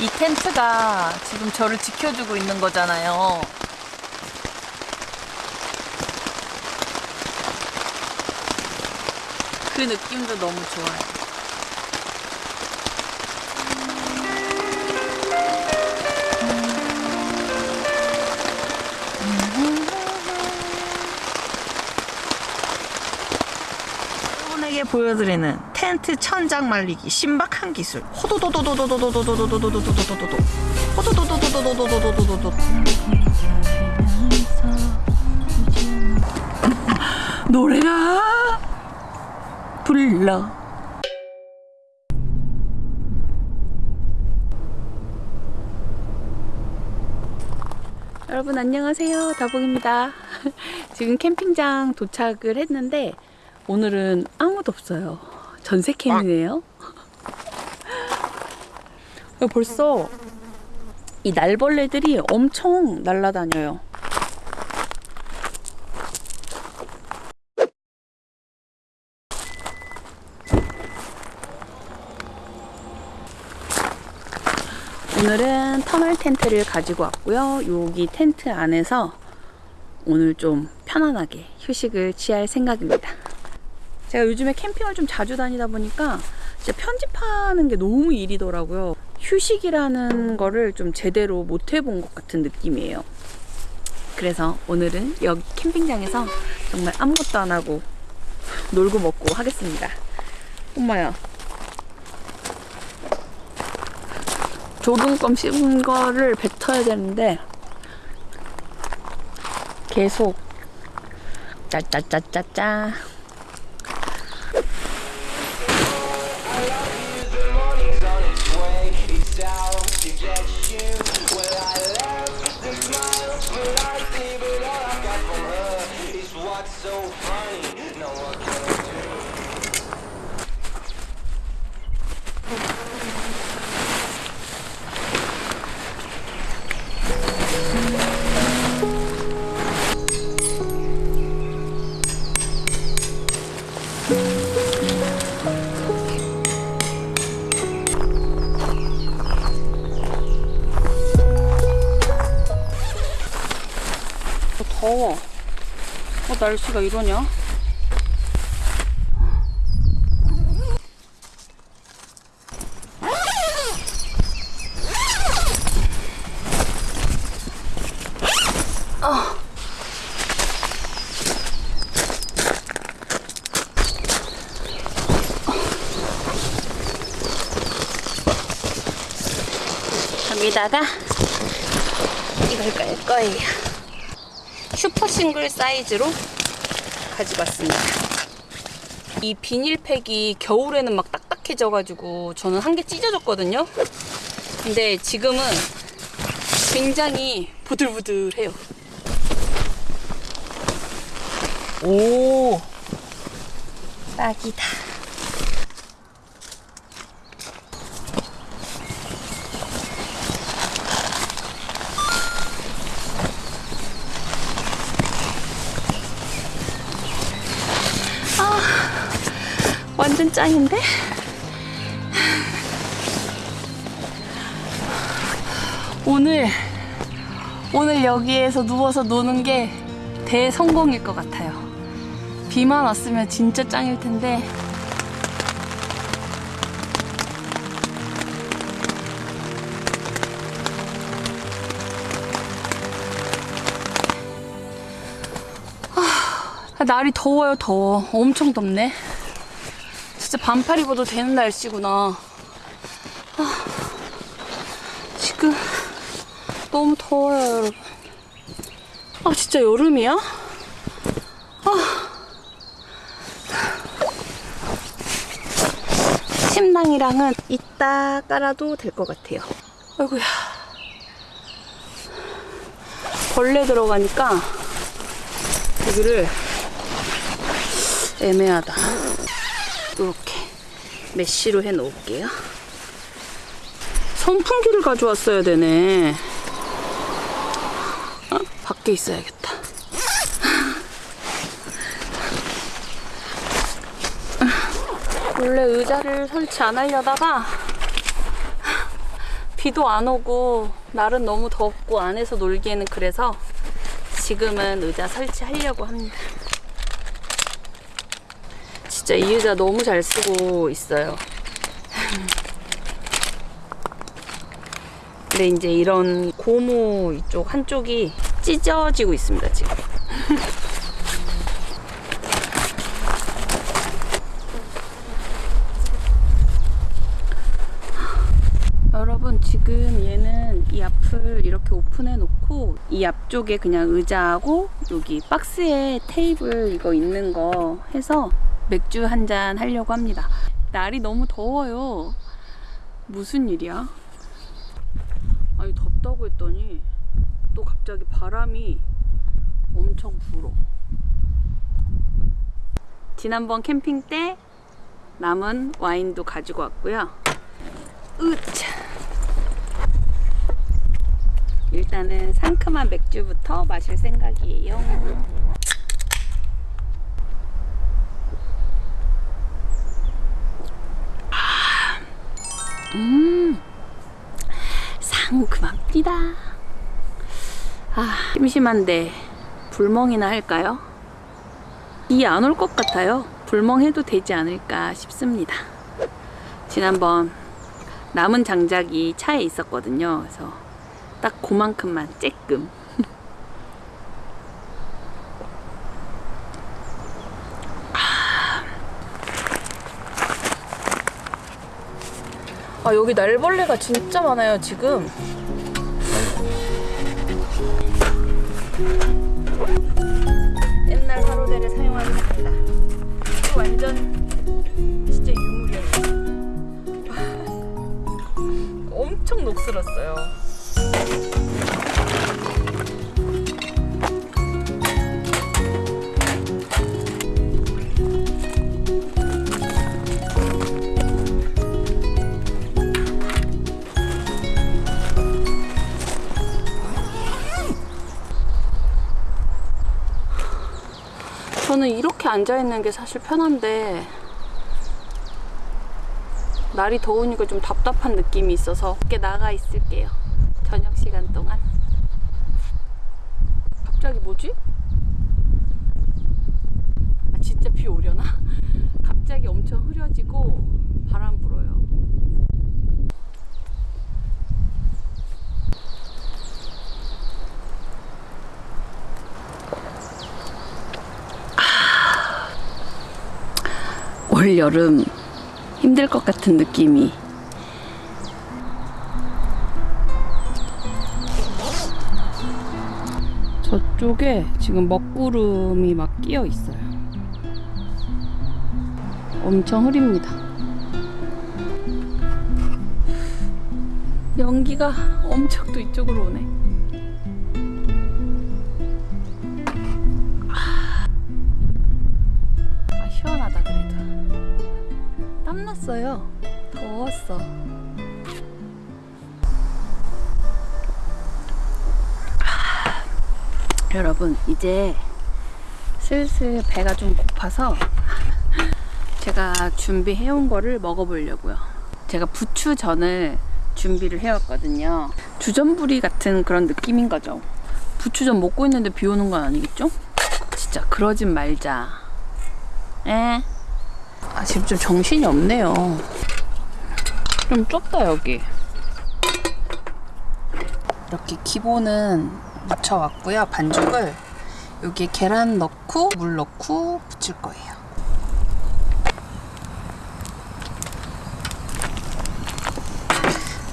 이 텐트가 지금 저를 지켜주고 있는 거잖아요. 그 느낌도 너무 좋아요. 여러분에게 보여드리는 텐트 천장 말리기 신박한 기술. 호도도도도도도도도도도도도도도도도 호도도도도도도도도도도도. 노래가 불러. 여러분 안녕하세요. 다봉입니다. 지금 캠핑장 도착을 했는데 오늘은 아무도 없어요 전세 캠이네요 벌써 이 날벌레들이 엄청 날아다녀요 오늘은 터널 텐트를 가지고 왔고요. 여기 텐트 안에서 오늘 좀 편안하게 휴식을 취할 생각입니다. 제가 요즘에 캠핑을 좀 자주 다니다 보니까 진짜 편집하는 게 너무 일이더라고요. 휴식이라는 거를 좀 제대로 못 해본 것 같은 느낌이에요. 그래서 오늘은 여기 캠핑장에서 정말 아무것도 안 하고 놀고 먹고 하겠습니다. 엄마야. 조금껌 씹은 거를 뱉어야 되는데 계속 짜짜짜짜짜 더워. 어, 날씨가 이러냐? 아. 여기다가 이걸 깔 거예요. 슈퍼 싱글 사이즈로 가지고 왔습니다. 이 비닐팩이 겨울에는 막 딱딱해져가지고 저는 한 개 찢어졌거든요. 근데 지금은 굉장히 부들부들해요. 오, 딱이다. 짱인데? 오늘 오늘 여기에서 누워서 노는 게 대성공일 것 같아요. 비만 왔으면 진짜 짱일 텐데 아, 날이 더워요 더워 엄청 덥네 진짜 반팔 입어도 되는 날씨구나. 아, 지금 너무 더워요, 여러분. 아, 진짜 여름이야? 아. 침낭이랑은 이따 깔아도 될 것 같아요. 아이고야. 벌레 들어가니까 여기를 애매하다. 이렇게 메쉬로 해 놓을게요. 선풍기를 가져왔어야 되네. 어? 밖에 있어야겠다. 원래 의자를 설치 안 하려다가 비도 안 오고 날은 너무 덥고 안에서 놀기에는 그래서 지금은 의자 설치하려고 합니다. 진짜 이 의자 너무 잘 쓰고 있어요. 근데 이제 이런 고무 이쪽 한쪽이 찢어지고 있습니다, 지금. 여러분 지금 얘는 이 앞을 이렇게 오픈해 놓고 이 앞쪽에 그냥 의자하고 여기 박스에 테이블 이거 있는 거 해서 맥주 한 잔 하려고 합니다. 날이 너무 더워요. 무슨 일이야? 아니 덥다고 했더니 또 갑자기 바람이 엄청 불어. 지난번 캠핑 때 남은 와인도 가지고 왔고요. 으차. 일단은 상큼한 맥주부터 마실 생각이에요. 음, 상큼합니다. 아, 심심한데 불멍이나 할까요? 비 안 올 것 같아요. 불멍해도 되지 않을까 싶습니다. 지난번 남은 장작이 차에 있었거든요. 그래서 딱 그만큼만 쬐끔. 아 여기 날벌레가 진짜 많아요 지금. 옛날 화로대를 사용하겠습니다. 이거 완전 진짜 유물이에요. 엄청 녹슬었어요. 이렇게 앉아 있는 게 사실 편한데 날이 더우니까 좀 답답한 느낌이 있어서 밖에 나가 있을게요. 저녁 시간 동안. 갑자기 뭐지? 아, 진짜 비 오려나? 갑자기 엄청 흐려지고 바람 불어요. 올 여름 힘들 것 같은 느낌이 저쪽에 지금 먹구름이 막 끼어 있어요. 엄청 흐립니다. 연기가 엄청 또 이쪽으로 오네. 아, 시원하다 그래도. 땀났어요. 더웠어. 아, 여러분, 이제 슬슬 배가 좀 고파서 제가 준비해온 거를 먹어보려고요. 제가 부추전을 준비를 해왔거든요. 주전부리 같은 그런 느낌인 거죠. 부추전 먹고 있는데 비 오는 건 아니겠죠? 진짜 그러진 말자. 에? 아, 지금 좀 정신이 없네요. 좀 좁다, 여기. 이렇게 기본은 묻혀왔고요. 반죽을 여기에 계란 넣고 물 넣고 부칠 거예요.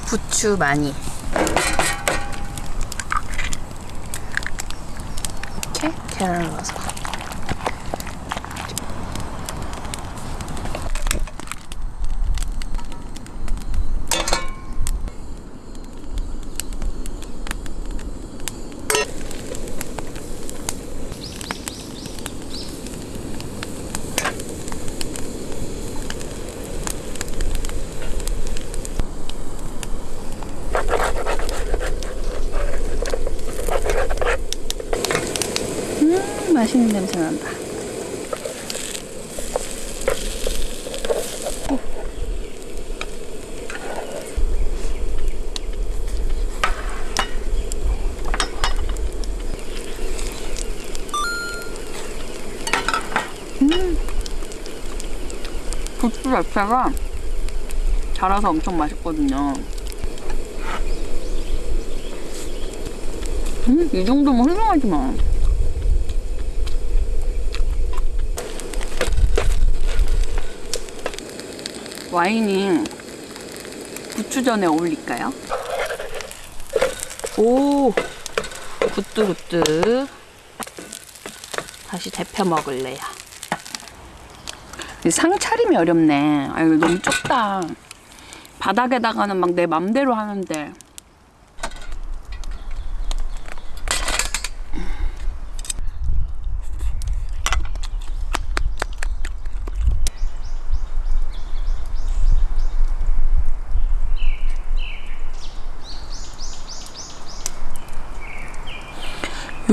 부추 많이. 이렇게 계란을 넣어서. 맛있는 냄새 난다. 오. 음. 고추 자체가 달아서 엄청 맛있거든요. 음, 이 정도면 훌륭하지만. 와인이 부추전에 어울릴까요? 오, 굿뚜굿뚜. 다시 데펴 먹을래요. 이상 차림이 어렵네. 아유, 너무 좁다. 바닥에다가는 막 내 맘대로 하는데.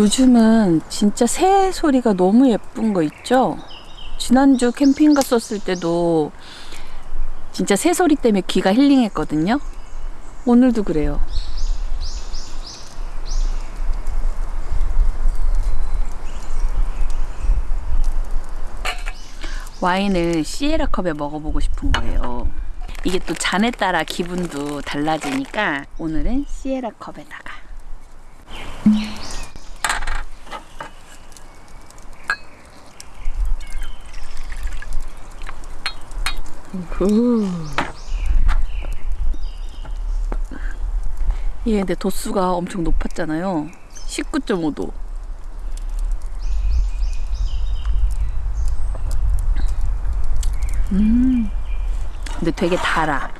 요즘은 진짜 새 소리가 너무 예쁜 거 있죠? 지난주 캠핑 갔었을 때도 진짜 새 소리 때문에 귀가 힐링했거든요. 오늘도 그래요. 와인을 시에라 컵에 먹어보고 싶은 거예요. 이게 또 잔에 따라 기분도 달라지니까 오늘은 시에라 컵에다가 얘 근데 도수가 엄청 높았잖아요. 19.5도. 음. 근데 되게 달아.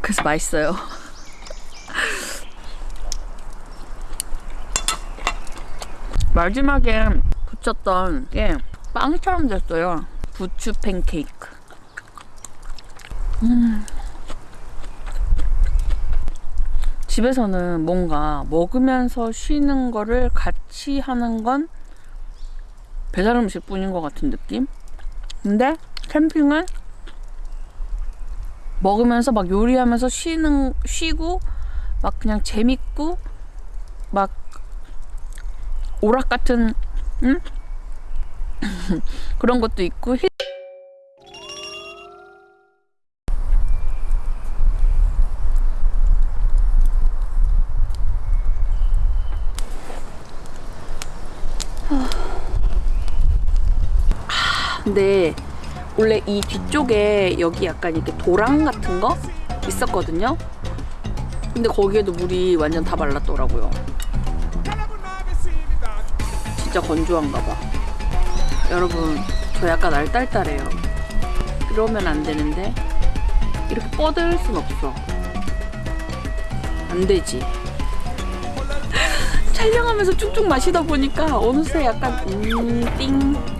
그래서 맛있어요. 마지막에 붙였던 게 빵처럼 됐어요. 부추 팬케이크. 집에서는 뭔가 먹으면서 쉬는 거를 같이 하는 건 배달 음식 뿐인 것 같은 느낌? 근데 캠핑은 먹으면서 막 요리하면서 쉬는, 쉬고 막 그냥 재밌고 막 오락 같은, 응? 그런 것도 있고 힐- 근데 원래 이 뒤쪽에 여기 약간 이렇게 도랑 같은 거 있었거든요. 근데 거기에도 물이 완전 다 말랐더라고요. 진짜 건조한가 봐. 여러분, 저 약간 알딸딸해요. 그러면 안 되는데 이렇게 뻗을 순 없어. 안 되지. 촬영하면서 쭉쭉 마시다 보니까 어느새 약간 음, 띵.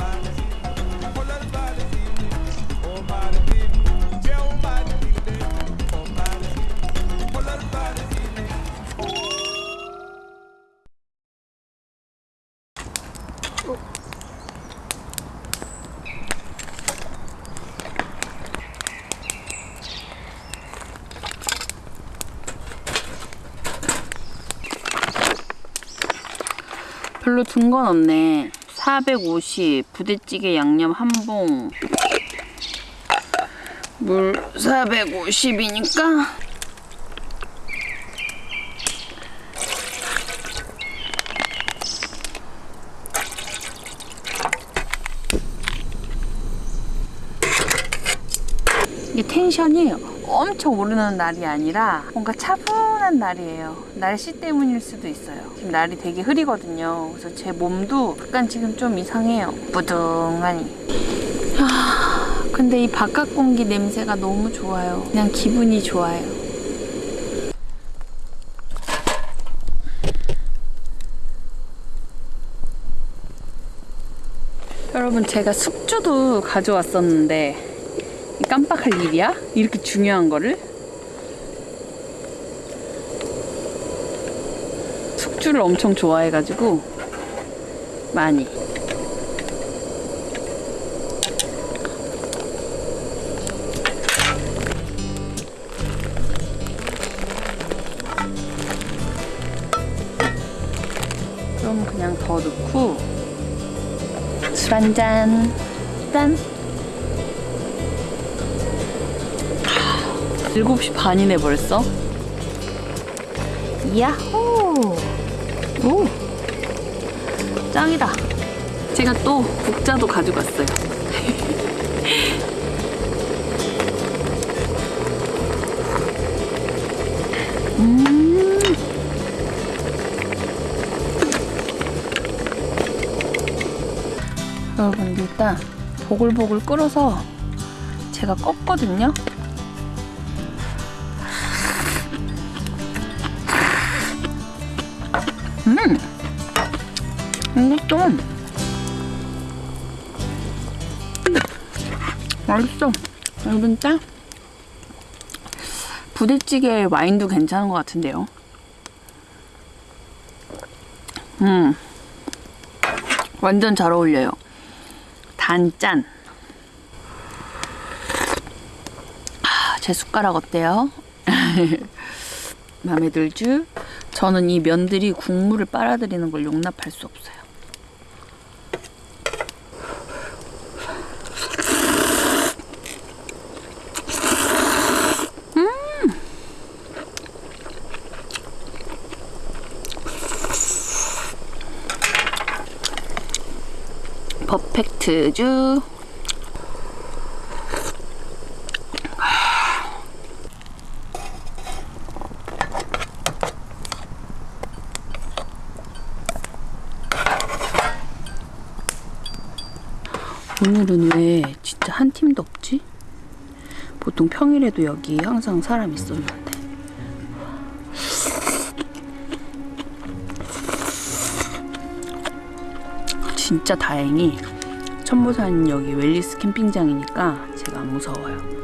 든건 없네. 450 부대찌개 양념 한 봉. 물 450이니까 이게 텐션이 엄청 오르는 날이 아니라 뭔가 차분한 날이에요. 날씨 때문일 수도 있어요. 지금 날이 되게 흐리거든요. 그래서 제 몸도 약간 지금 좀 이상해요. 부둥하니. 아, 근데 이 바깥 공기 냄새가 너무 좋아요. 그냥 기분이 좋아요. 여러분 제가 숙주도 가져왔었는데 깜빡할 일이야? 이렇게 중요한 거를? 숙주를 엄청 좋아해가지고 많이 좀 그냥 더 넣고 술 한잔 짠 7시 반이네 벌써. 야호! 오! 짱이다. 제가 또 국자도 가지고 왔어요. 음. 여러분 일단 보글보글 끓어서 제가 껐거든요. 이것도 맛있어. 여러분 짠. 부대찌개 와인도 괜찮은 것 같은데요. 음, 완전 잘 어울려요. 단짠. 아, 제 숟가락 어때요? 마음에 들죠? 저는 이 면들이 국물을 빨아들이는 걸 용납할 수 없어요. 음! 퍼펙트주. 오늘은 왜 진짜 한 팀도 없지? 보통 평일에도 여기 항상 사람 있었는데. 진짜 다행히 천보산 여기 웰리스 캠핑장이니까 제가 안 무서워요.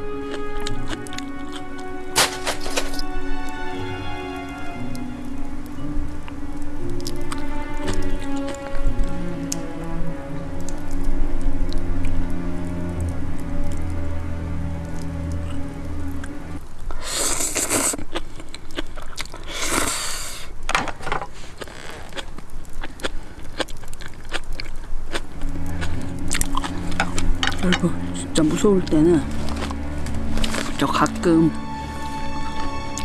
무서울 때는 저 가끔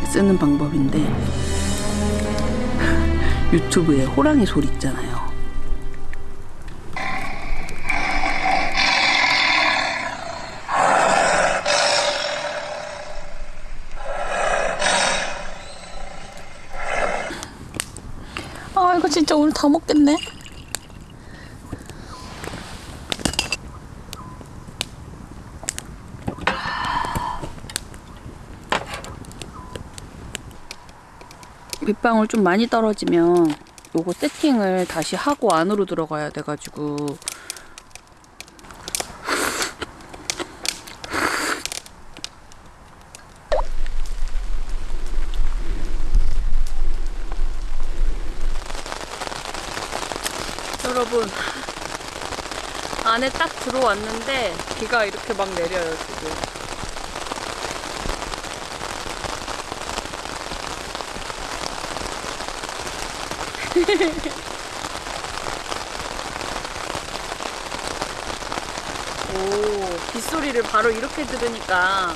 쓰는 방법인데 유튜브에 호랑이 소리 있잖아요. 아 이거 진짜 오늘 다 먹겠네. 빗방울 좀 많이 떨어지면 요거 세팅을 다시 하고 안으로 들어가야 돼가지고. 여러분 안에 딱 들어왔는데 비가 이렇게 막 내려요 지금 오, 빗소리를 바로 이렇게 들으니까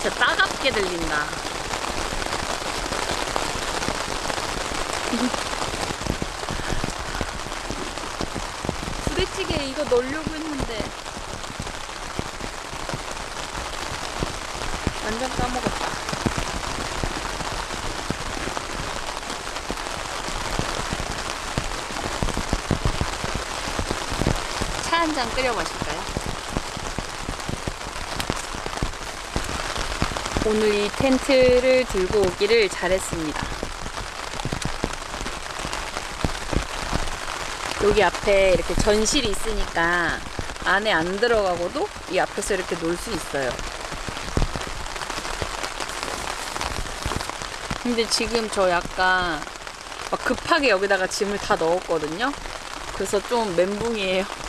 진짜 따갑게 들린다. 부대찌개 이거 넣으려고 했는데 완전 까먹었다. 한잔 끓여 마실까요? 오늘 이 텐트를 들고 오기를 잘했습니다. 여기 앞에 이렇게 전실이 있으니까 안에 안 들어가고도 이 앞에서 이렇게 놀 수 있어요. 근데 지금 저 약간 막 급하게 여기다가 짐을 다 넣었거든요. 그래서 좀 멘붕이에요.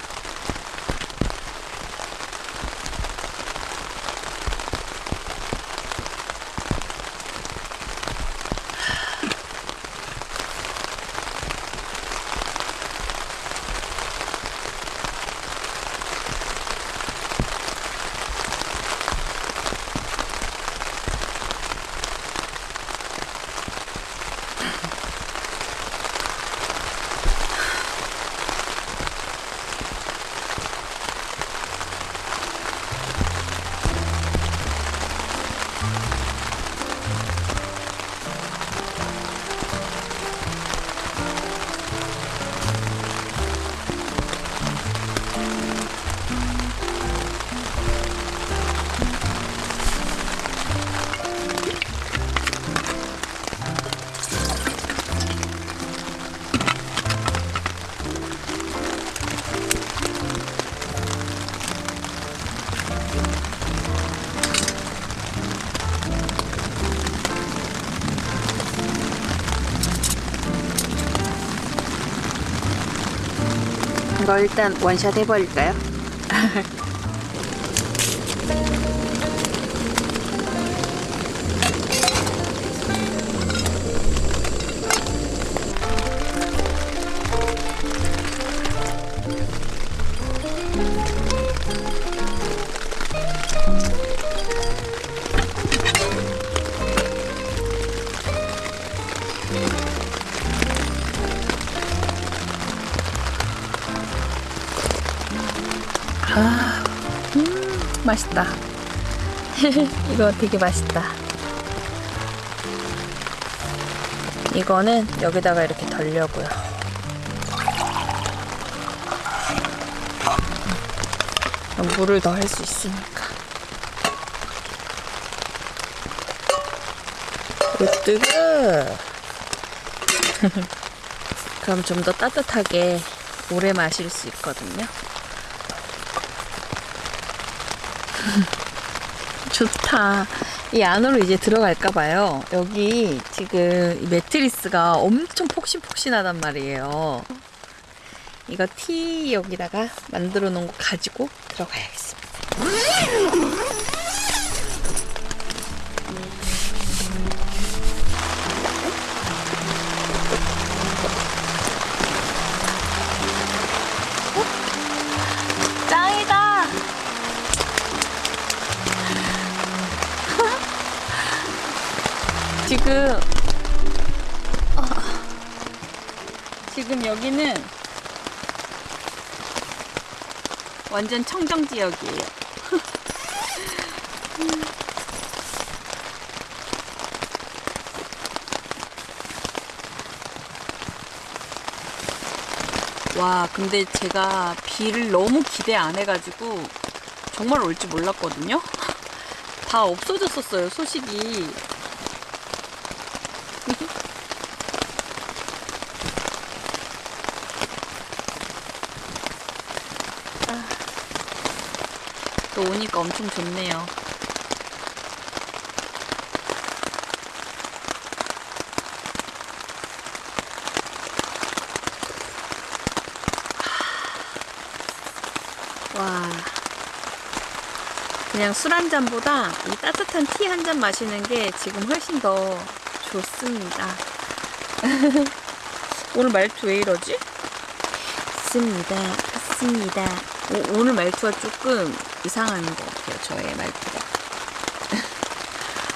이거 일단 원샷 해버릴까요? 이거 되게 맛있다. 이거는 여기다가 이렇게 덜려고요. 물을 더할수 있으니까. 으뜨거. 그럼 좀 더 따뜻하게 오래 마실 수 있거든요. 좋다. 이 안으로 이제 들어갈까 봐요. 여기 지금 이 매트리스가 엄청 폭신폭신하단 말이에요. 이거 티 여기다가 만들어 놓은 거 가지고 들어가야겠습니다. 지금 아, 지금 여기는 완전 청정 지역이에요. 와, 근데 제가 비를 너무 기대 안 해가지고 정말 올 줄 몰랐거든요. 다 없어졌었어요, 소식이. 또 오니까 엄청 좋네요. 와. 그냥 술 한 잔보다 이 따뜻한 티 한 잔 마시는 게 지금 훨씬 더 좋습니다. 오늘 말투 왜 이러지? 습니다. 습니다. 오, 오늘 말투가 조금 이상한 것 같아요. 저의 말투가.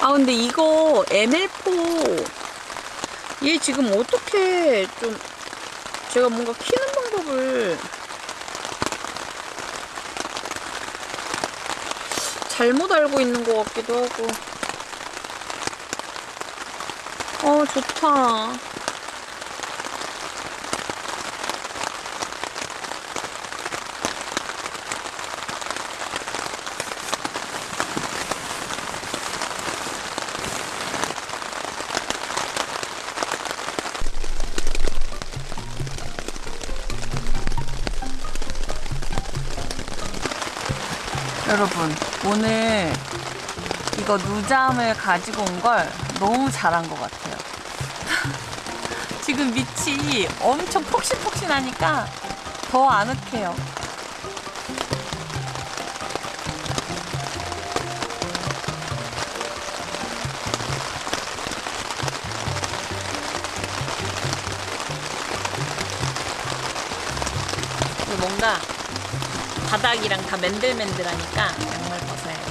아 근데 이거 ML4 얘 지금 어떻게 좀 제가 뭔가 키는 방법을 잘못 알고 있는 것 같기도 하고 어 좋다 오늘 이거 누잠을 가지고 온 걸 너무 잘한 것 같아요. 지금 밑이 엄청 폭신폭신하니까 더 아늑해요. 바닥이랑 다 맨들맨들하니까 양말 벗어야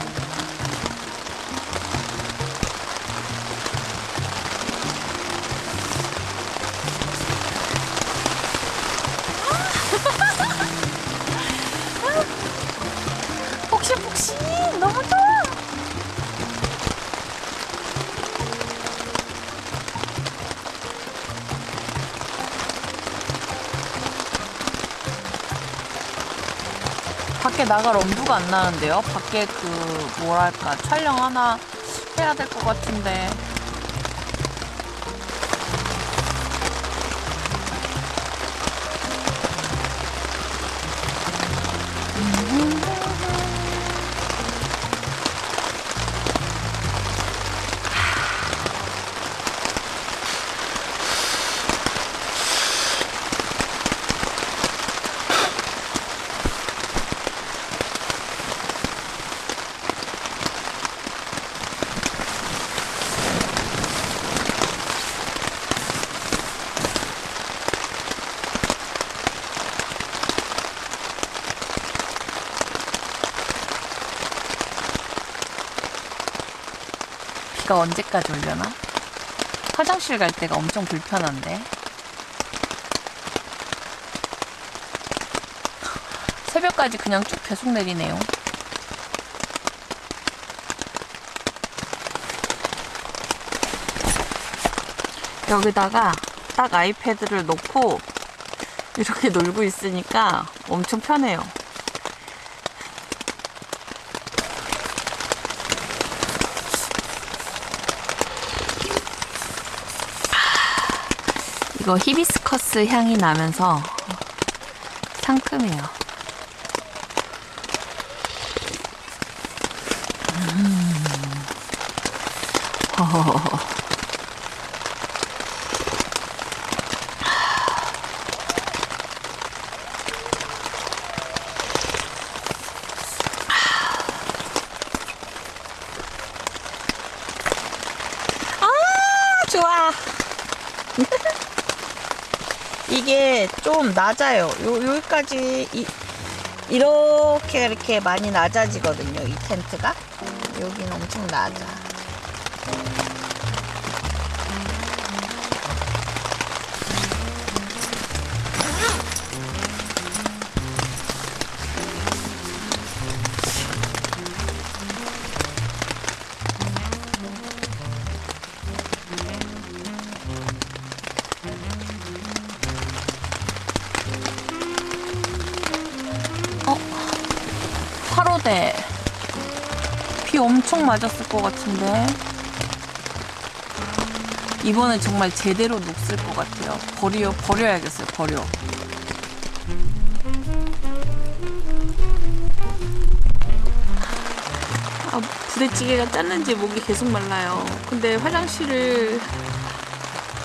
나갈 엄두가 안 나는데요. 밖에 그 뭐랄까 촬영 하나 해야 될 것 같은데. 비가 언제까지 올려나? 화장실 갈 때가 엄청 불편한데. 새벽까지 그냥 쭉 계속 내리네요. 여기다가 딱 아이패드를 놓고 이렇게 놀고 있으니까 엄청 편해요. 이거 히비스커스 향이 나면서 상큼해요. 음. 허허허허. 아, 좋아. 이게 좀 낮아요. 요, 여기까지 이, 이렇게 이렇게 많이 낮아지거든요. 이 텐트가. 여기는 엄청 낮아. 엄청 맞았을 것 같은데. 이번에 정말 제대로 녹슬 것 같아요. 버려, 버려야겠어요, 버려. 아, 부대찌개가 짰는지 목이 계속 말라요. 근데 화장실을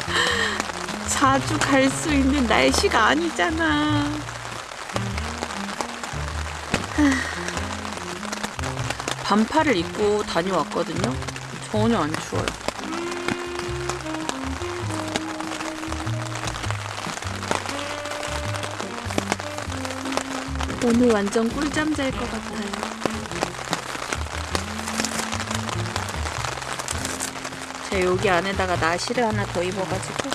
자주 갈 수 있는 날씨가 아니잖아. 반팔을 입고 다녀왔거든요. 전혀 안 추워요. 오늘 완전 꿀잠 잘 것 같아요. 제가 여기 안에다가 나시를 하나 더 입어가지고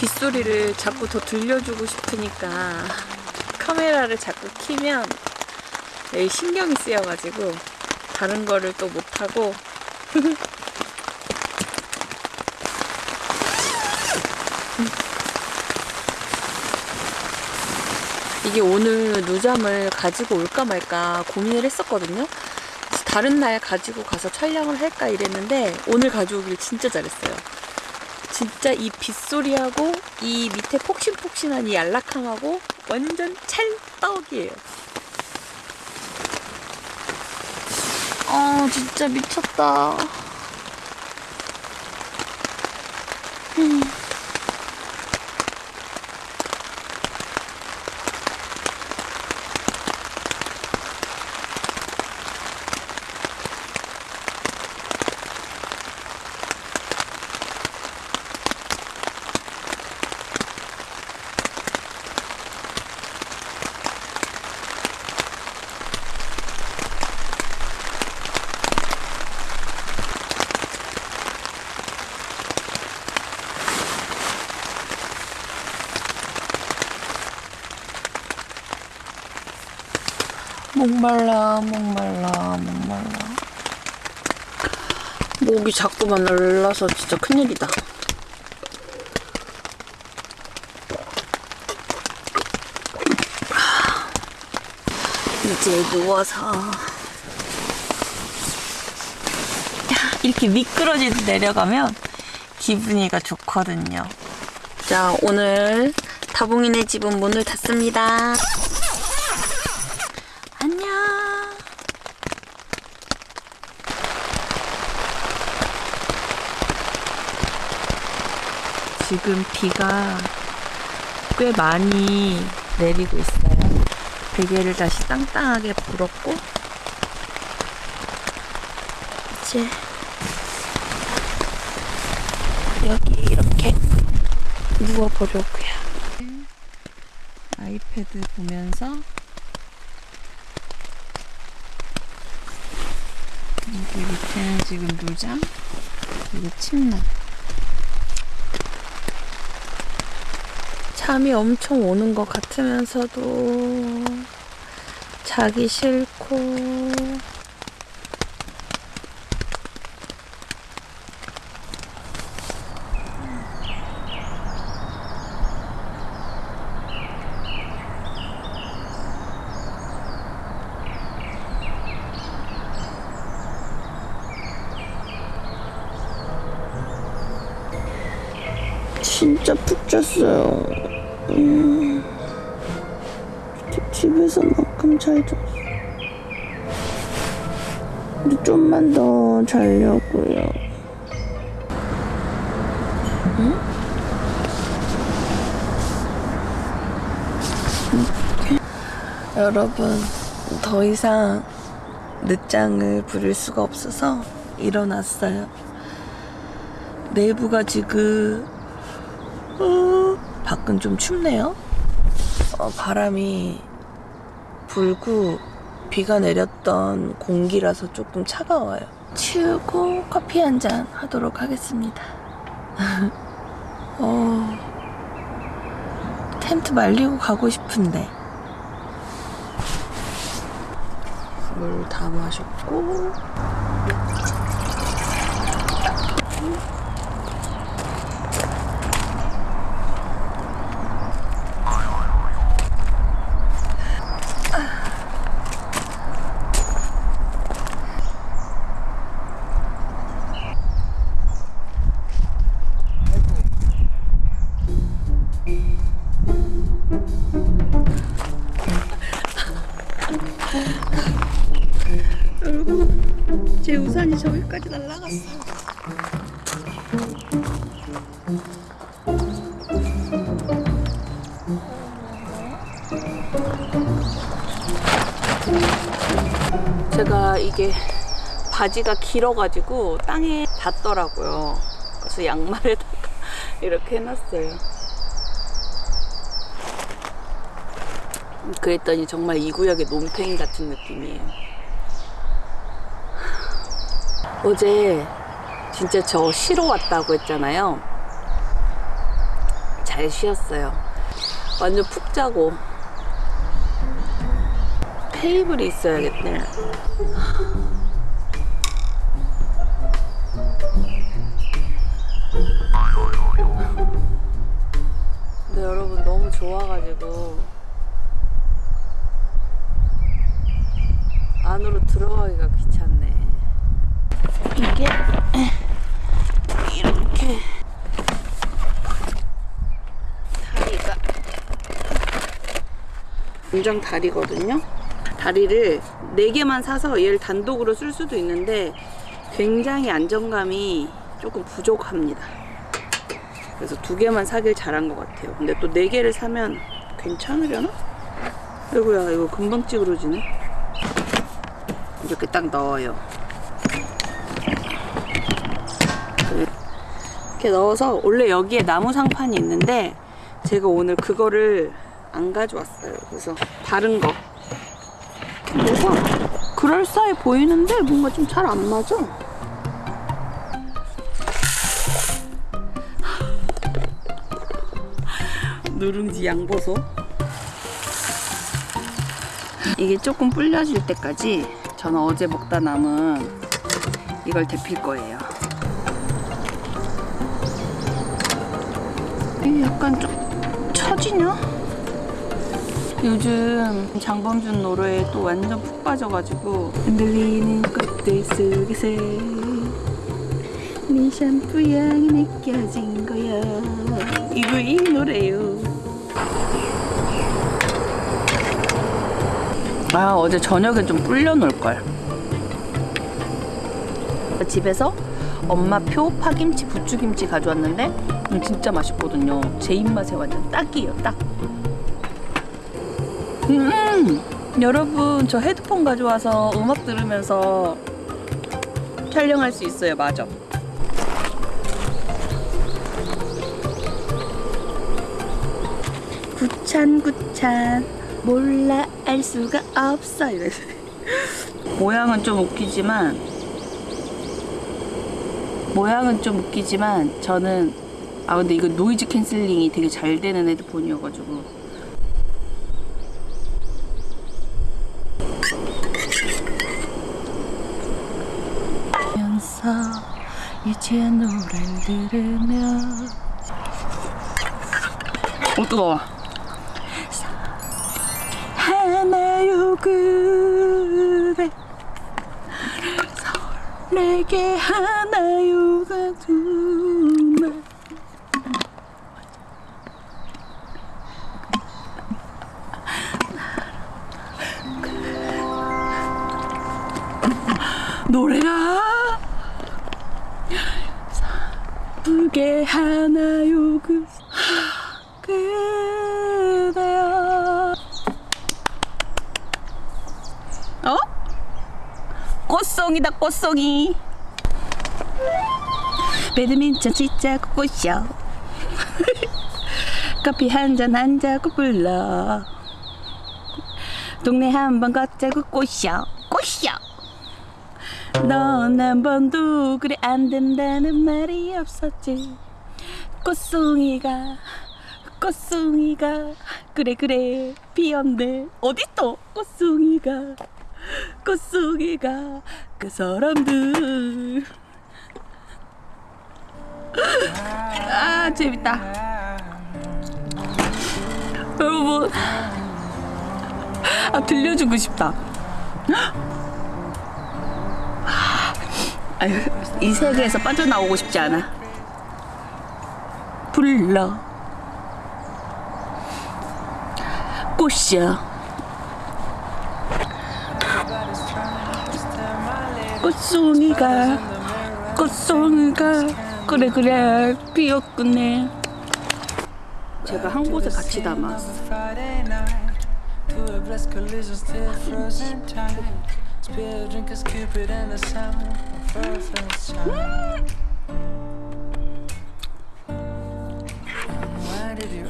빗소리를 자꾸 더 들려주고 싶으니까 카메라를 자꾸 키면 여기 신경이 쓰여가지고 다른 거를 또 못하고 이게 오늘 누잠을 가지고 올까 말까 고민을 했었거든요. 다른 날 가지고 가서 촬영을 할까 이랬는데 오늘 가져오길 진짜 잘했어요. 진짜 이 빗소리하고 이 밑에 폭신폭신한 이 안락함하고 완전 찰떡이에요. 아 진짜 미쳤다. 목말라, 목말라, 목말라. 목이 자꾸만 날라서 진짜 큰일이다. 이제 누워서 이렇게 미끄러지듯 내려가면 기분이가 좋거든요. 자, 오늘 다봉이네 집은 문을 닫습니다. 안녕. 지금 비가 꽤 많이 내리고 있어요. 베개를 다시 땅땅하게 불었고 이제 여기 이렇게 누워보려고요. 아이패드 보면서 여기 밑에는 지금 물장, 그리고 침낭. 잠이 엄청 오는 것 같으면서도 자기 싫고 진짜 푹 잤어요. 집에서만큼 잘 잤어. 근데 좀만 더 자려고요. 여러분, 더 이상 늦장을 부릴 수가 없어서 일어났어요. 내부가 지금 어, 밖은 좀 춥네요. 어, 바람이 불고 비가 내렸던 공기라서 조금 차가워요. 치우고 커피 한 잔 하도록 하겠습니다. 어, 텐트 말리고 가고 싶은데. 물 다 마셨고. 제가 이게 바지가 길어가지고 땅에 닿더라고요. 그래서 양말에다가 이렇게 해놨어요. 그랬더니 정말 이 구역의 논팽이 같은 느낌이에요. 어제 진짜 저 쉬러 왔다고 했잖아요. 잘 쉬었어요. 완전 푹 자고. 테이블이 있어야겠네. 근데 여러분 너무 좋아가지고 안으로 들어가기가 귀찮네. 이게 이렇게 다리가 공장 다리거든요. 다리를 4개만 사서 얘를 단독으로 쓸 수도 있는데 굉장히 안정감이 조금 부족합니다. 그래서 두 개만 사길 잘한 것 같아요. 근데 또 4개를 사면 괜찮으려나? 아이고야 이거 금방 찌그러지네. 이렇게 딱 넣어요. 이렇게 넣어서 원래 여기에 나무 상판이 있는데 제가 오늘 그거를 안 가져왔어요. 그래서 다른 거. 뭐가 그럴싸해 보이는데 뭔가 좀 잘 안 맞아. 누룽지 양보소. 이게 조금 불려질 때까지 저는 어제 먹다 남은 이걸 데필 거예요. 이게 약간 좀 처지냐? 요즘 장범준 노래에 또 완전 푹 빠져가지고 흔들리는 꽃들 속에서 네 샴푸 향이 느껴진 거야. 이거 이 노래요. 아 어제 저녁에 좀 불려 놓을걸. 집에서 엄마 표 파김치 부추김치 가져왔는데 음, 진짜 맛있거든요. 제 입맛에 완전 딱이에요 딱 음, 여러분 저 헤드폰 가져와서 음악 들으면서 촬영할 수 있어요. 맞아. 귀찮 귀찮 몰라 알 수가 없어. 이래서 모양은 좀 웃기지만 모양은 좀 웃기지만 저는 아 근데 이거 noise cancelling이 되게 잘 되는 헤드폰이어가지고 면서 이제 노래를 들으며 어 뜨거워. 하나요 그대 내게 하나요가 두말 노래가 불게 하나요 그 그대여 어? 꽃송이 배드민턴 치자고 꼬셔 커피 한 잔 한자고 불러. 동네 한 번 걷자고 꼬셔 꼬셔 넌 한 번도 그래 안 된다는 말이 없었지. 꽃송이가 꽃송이가. 그래 그래. 피었네. 어딨어 꽃송이가 꽃송이가 그 사람들. 아 재밌다. 여러분. 아 들려주고 싶다. 아유, 이 세계에서 빠져나오고 싶지 않아. 불러. 꽃이야 꽃송이가 꽃송이가 그래 그래 피었구네. 제가 한 곳에 같이 담았어 Friday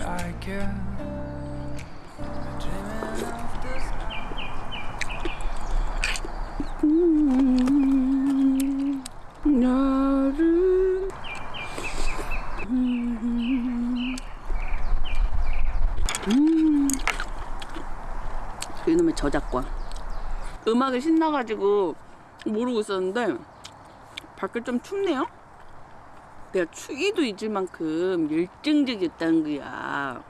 저작권 음악이 신나가지고 모르고 있었는데 밖에 좀 춥네요 내가 추위도 잊을 만큼 열정적이었다는 거야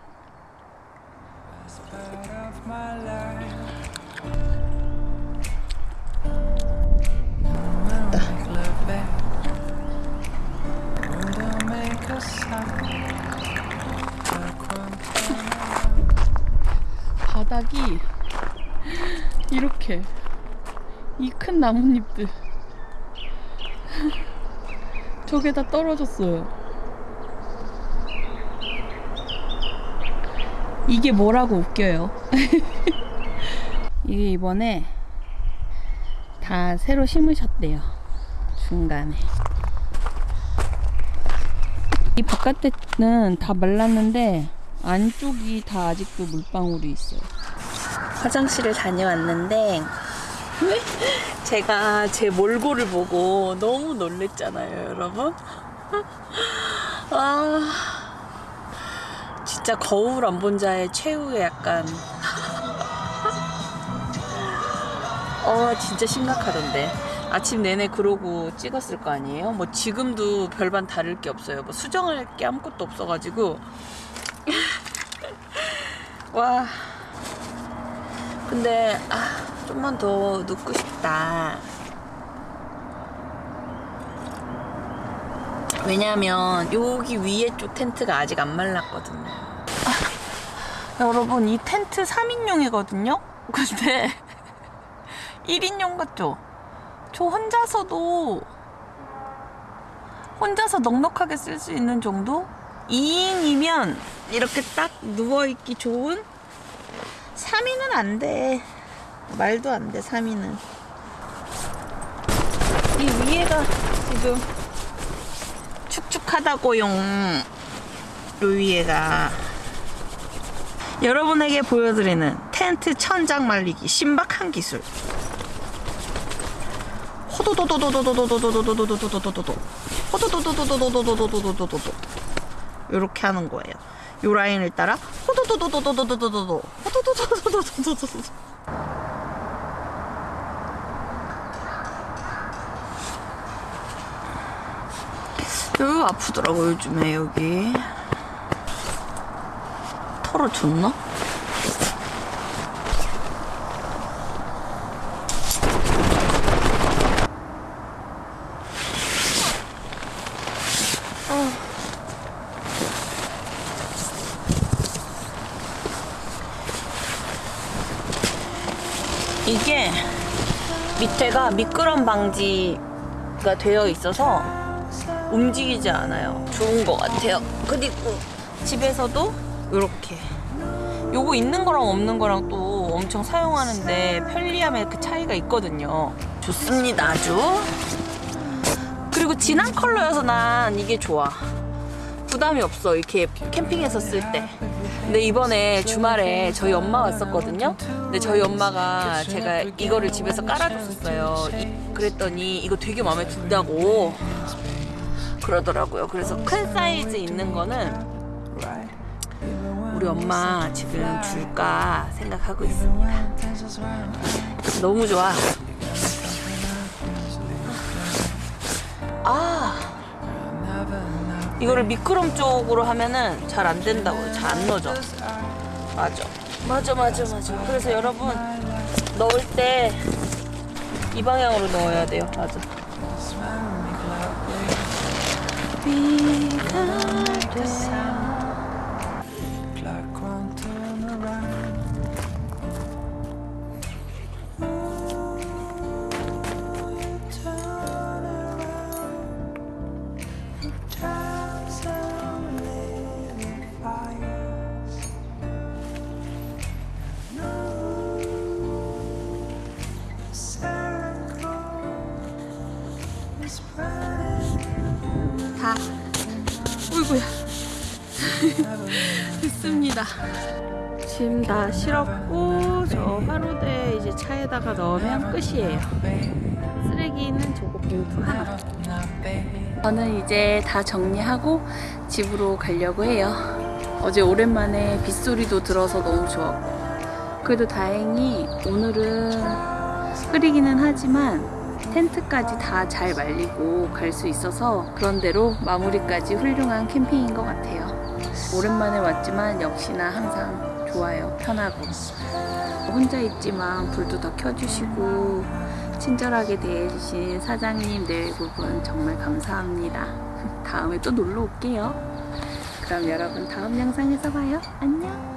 바닥이 이렇게 이 큰 나뭇잎들 저게 다 떨어졌어요. 이게 뭐라고 웃겨요. 이게 이번에 다 새로 심으셨대요. 중간에. 이 바깥에는 다 말랐는데 안쪽이 다 아직도 물방울이 있어요. 화장실을 다녀왔는데 제가 제 몰골을 보고 너무 놀랬잖아요, 여러분. 아, 진짜 거울 안 본 자의 최후의 약간. 어, 진짜 심각하던데. 아침 내내 그러고 찍었을 거 아니에요? 뭐 지금도 별반 다를 게 없어요. 뭐 수정할 게 아무것도 없어가지고. 와. 근데 아, 좀만 더 눕고 싶다. 왜냐면 여기 위에 쪽 텐트가 아직 안 말랐거든요. 아, 여러분 이 텐트 3인용이거든요. 근데 1인용 같죠? 저 혼자서도 혼자서 넉넉하게 쓸 수 있는 정도? 2인이면 이렇게 딱 누워있기 좋은 3인은 안 돼. 말도 안 돼, 3인은. 이 위에가 지금 축축하다고용. 요 위에가. 여러분에게 보여드리는 텐트 천장 말리기 신박한 기술. 호도도도도도도도도도도도도도도도도도도도 호도도도도도도도도도도도도도도 이렇게 하는 거예요. 요 라인을 따라 호도도도도도도도도도 호도도도도도도도도 여기 아프더라고 요즘에 여기. 털어 줬나? 이게 밑에가 미끄럼 방지가 되어 있어서 움직이지 않아요. 좋은 것 같아요. 그리고 집에서도 이렇게 요거 있는 거랑 없는 거랑 또 엄청 사용하는데 편리함의 그 차이가 있거든요. 좋습니다, 아주. 그리고 진한 컬러여서 난 이게 좋아. 부담이 없어, 이렇게 캠핑에서 쓸 때. 근데 이번에 주말에 저희 엄마 왔었거든요. 근데 저희 엄마가 제가 이거를 집에서 깔아줬었어요. 이- 그랬더니 이거 되게 마음에 든다고 그러더라고요. 그래서 큰 사이즈 있는 거는 우리 엄마 지금 줄까 생각하고 있습니다. 너무 좋아. 아. 이거를 미끄럼 쪽으로 하면은 잘 안 된다고요. 잘안 넣어져. 맞아. 맞아, 맞아, 맞아. 그래서 여러분, 넣을 때 이 방향으로 넣어야 돼요. 맞아. 비가 돼. 다 실었고 저 화로대 이제 차에다가 넣으면 끝이에요. 쓰레기는 저거 봉투 하나. 저는 이제 다 정리하고 집으로 가려고 해요. 어제 오랜만에 빗소리도 들어서 너무 좋았고. 그래도 다행히 오늘은 흐리기는 하지만 텐트까지 다 잘 말리고 갈 수 있어서 그런 대로 마무리까지 훌륭한 캠핑인 것 같아요. 오랜만에 왔지만 역시나 항상 좋아요. 편하고. 혼자 있지만 불도 더 켜주시고 친절하게 대해주신 사장님 내부분 정말 감사합니다. 다음에 또 놀러 올게요. 그럼 여러분 다음 영상에서 봐요. 안녕.